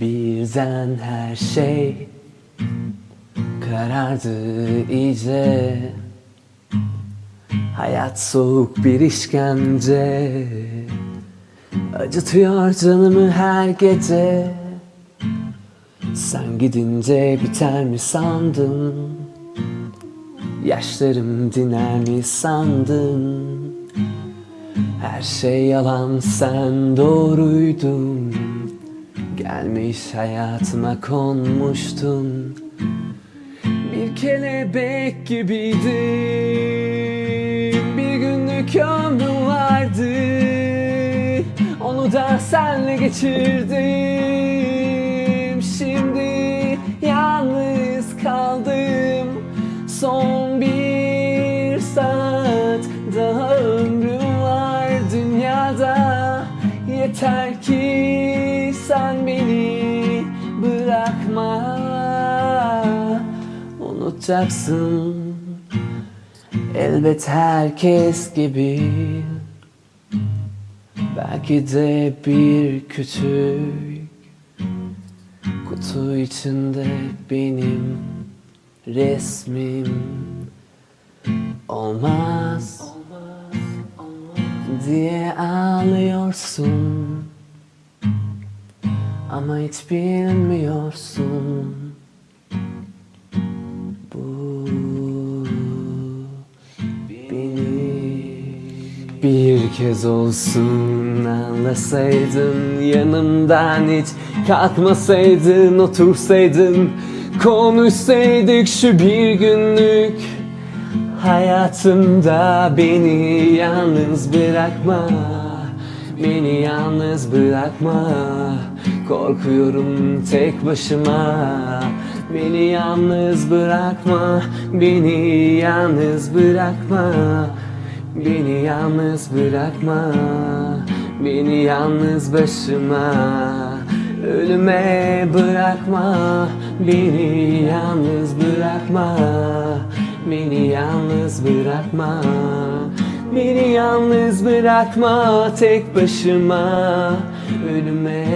Birden her şey karardı iyice. Hayat soğuk bir işkence. Acıtıyor canımı her gece. Sen gidince biter mi sandın? Yaşlarım diner mi sandın? Her şey yalan sen doğruydun Gelmiş hayatıma konmuştun. Bir kelebek gibiydin. Bir günlük ömrüm vardı. Onu da senle geçirdim Unutacaksın. Elbet herkes gibi. Belki de bir küçük kutu içinde benim resmim olmaz diye ağlıyorsun. Ama hiç bilmiyorsun kez olsun anlasaydın yanımdan hiç. Kalkmasaydın otursaydın konuşsaydık şu bir günlük. Hayatımda beni yalnız bırakma beni yalnız bırakma. Korkuyorum tek başıma beni yalnız bırakma beni yalnız bırakma Beni yalnız bırakma Beni yalnız başıma. Ölüme bırakma Beni yalnız bırakma. Beni yalnız bırakma Beni yalnız bırakma tek başıma. Ölüme